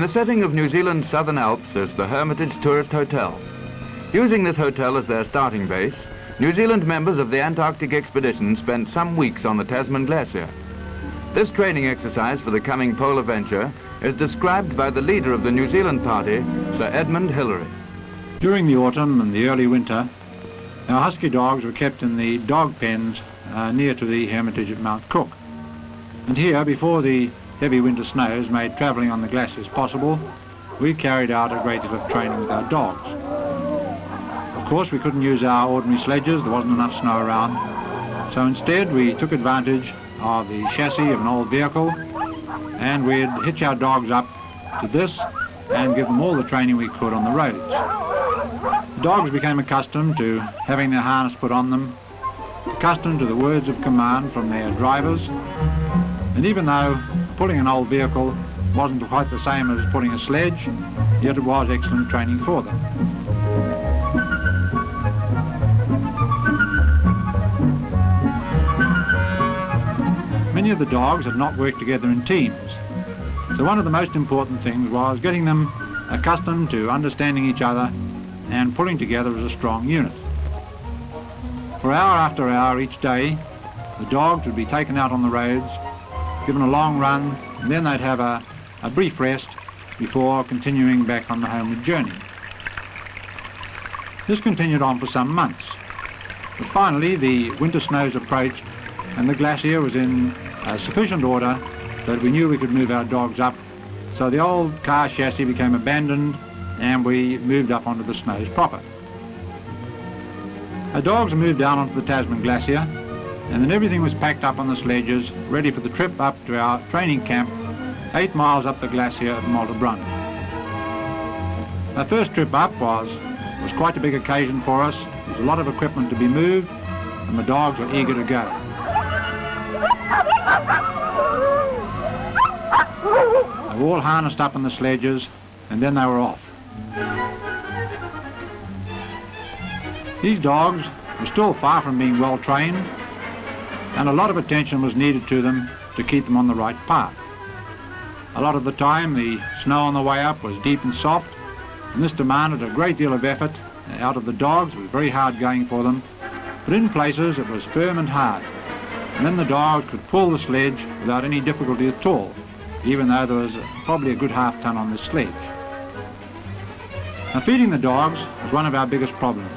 the setting of New Zealand's Southern Alps is the Hermitage Tourist Hotel. Using this hotel as their starting base, New Zealand members of the Antarctic expedition spent some weeks on the Tasman Glacier. This training exercise for the coming polar venture is described by the leader of the New Zealand party, Sir Edmund Hillary. During the autumn and the early winter, our husky dogs were kept in the dog pens uh, near to the Hermitage at Mount Cook. And here, before the heavy winter snows made travelling on the glaciers possible, we carried out a great deal of training with our dogs. Of course, we couldn't use our ordinary sledges, there wasn't enough snow around. So instead, we took advantage of the chassis of an old vehicle and we'd hitch our dogs up to this and give them all the training we could on the roads. The dogs became accustomed to having their harness put on them, accustomed to the words of command from their drivers, and even though pulling an old vehicle wasn't quite the same as pulling a sledge, yet it was excellent training for them. Many of the dogs had not worked together in teams, so one of the most important things was getting them accustomed to understanding each other and pulling together as a strong unit. For hour after hour each day, the dogs would be taken out on the roads, given a long run, and then they'd have a, a brief rest before continuing back on the homeward journey. This continued on for some months, but finally the winter snows approached and the glacier was in uh, sufficient order that we knew we could move our dogs up. So the old car chassis became abandoned and we moved up onto the snows proper. Our dogs moved down onto the Tasman Glacier and then everything was packed up on the sledges ready for the trip up to our training camp eight miles up the glacier at Malta Malte Brun. Our first trip up was, was quite a big occasion for us. There was a lot of equipment to be moved and the dogs were eager to go. They were all harnessed up on the sledges and then they were off. These dogs were still far from being well trained and a lot of attention was needed to them to keep them on the right path. A lot of the time the snow on the way up was deep and soft and this demanded a great deal of effort out of the dogs. It was very hard going for them but in places it was firm and hard and then the dogs could pull the sledge without any difficulty at all even though there was probably a good half ton on the sledge. Now feeding the dogs was one of our biggest problems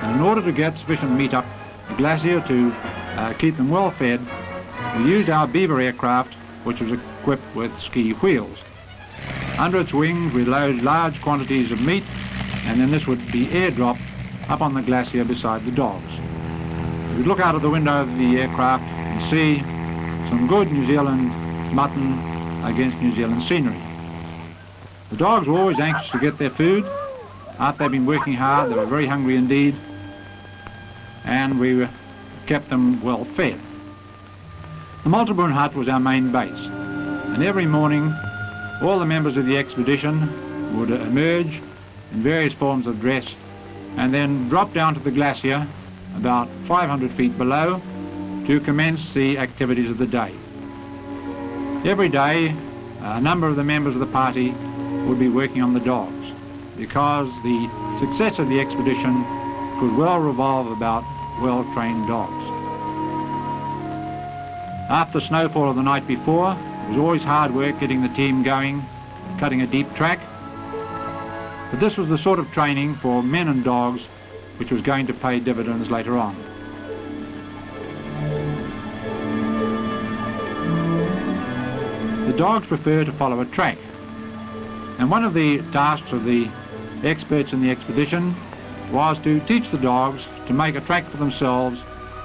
and in order to get sufficient meat up the glacier to uh, keep them well fed we used our Beaver aircraft which was equipped with ski wheels. Under its wings we loaded large quantities of meat and then this would be airdropped up on the glacier beside the dogs. We'd look out of the window of the aircraft and see some good New Zealand mutton against New Zealand scenery. The dogs were always anxious to get their food. After they'd been working hard, they were very hungry indeed, and we kept them well fed. The Malte Brun hut was our main base, and every morning all the members of the expedition would emerge in various forms of dress and then drop down to the glacier about 500 feet below to commence the activities of the day. Every day a number of the members of the party would be working on the dogs because the success of the expedition could well revolve about well-trained dogs. After snowfall of the night before, it was always hard work getting the team going, cutting a deep track. But this was the sort of training for men and dogs which was going to pay dividends later on. The dogs prefer to follow a track. And one of the tasks of the experts in the expedition was to teach the dogs to make a track for themselves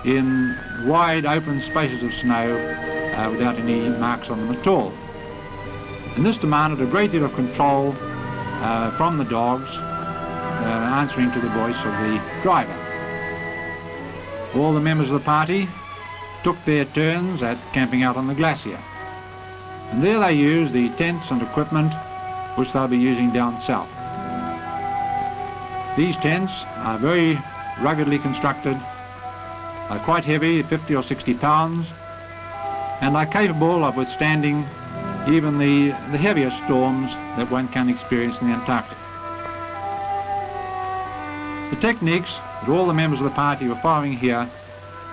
in wide open spaces of snow uh, without any marks on them at all. And this demanded a great deal of control uh, from the dogs uh, answering to the voice of the driver. All the members of the party took their turns at camping out on the glacier. And there they used the tents and equipment which they'll be using down south. These tents are very ruggedly constructed, are quite heavy, 50 or 60 pounds, and are capable of withstanding even the, the heavier storms that one can experience in the Antarctic. The techniques that all the members of the party were following here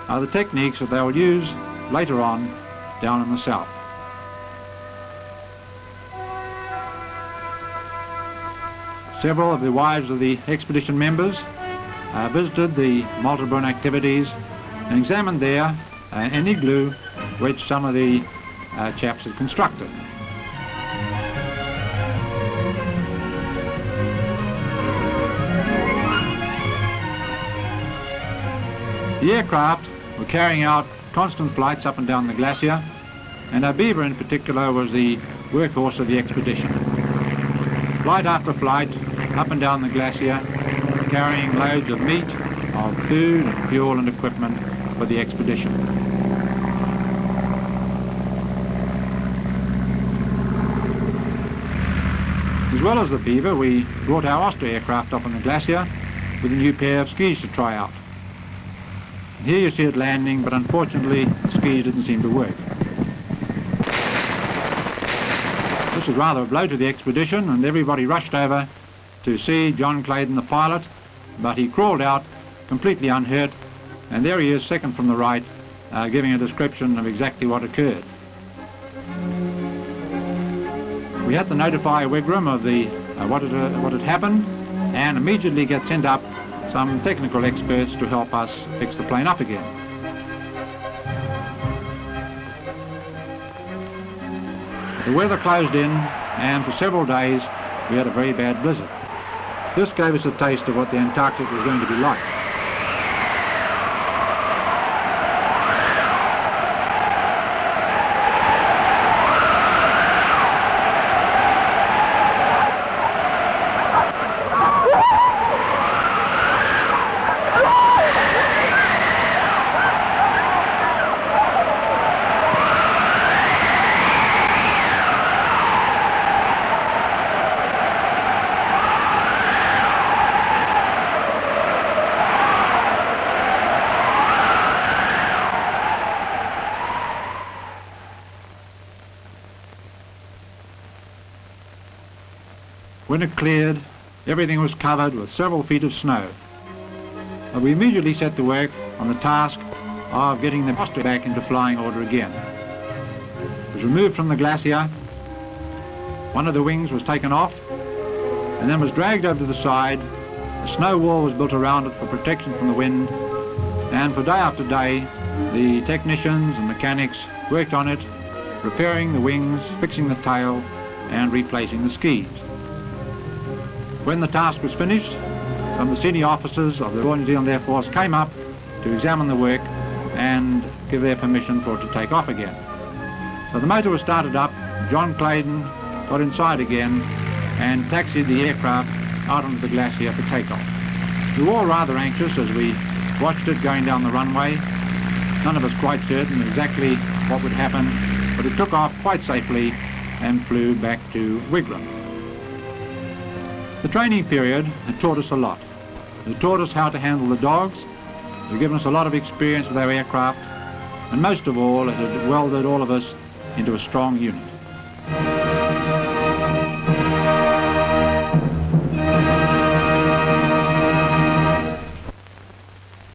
are the techniques that they will use later on down in the south. Several of the wives of the expedition members uh, visited the Malte Brun activities and examined there uh, an igloo which some of the uh, chaps had constructed. The aircraft were carrying out constant flights up and down the glacier, and our beaver in particular was the workhorse of the expedition. Flight after flight, up and down the glacier, carrying loads of meat, of food, and fuel and equipment for the expedition. As well as the Beaver, we brought our Osprey aircraft up on the glacier with a new pair of skis to try out. Here you see it landing, but unfortunately the skis didn't seem to work. This was rather a blow to the expedition and everybody rushed over to see John Claydon, the pilot, but he crawled out completely unhurt and there he is second from the right uh, giving a description of exactly what occurred. We had to notify Wigram of the, uh, what, had, uh, what had happened and immediately get sent up some technical experts to help us fix the plane up again. The weather closed in and for several days we had a very bad blizzard. This gave us a taste of what the Antarctic was going to be like. When it cleared, everything was covered with several feet of snow. But we immediately set to work on the task of getting the Osprey back into flying order again. It was removed from the glacier, one of the wings was taken off, and then was dragged over to the side. A snow wall was built around it for protection from the wind, and for day after day, the technicians and mechanics worked on it, repairing the wings, fixing the tail, and replacing the skis. When the task was finished, some of the senior officers of the Royal New Zealand Air Force came up to examine the work and give their permission for it to take off again. So the motor was started up, John Claydon got inside again and taxied the aircraft out onto the glacier for takeoff. We were all rather anxious as we watched it going down the runway. None of us quite certain exactly what would happen, but it took off quite safely and flew back to Wigram. The training period had taught us a lot. It had taught us how to handle the dogs, it had given us a lot of experience with our aircraft, and most of all, it had welded all of us into a strong unit.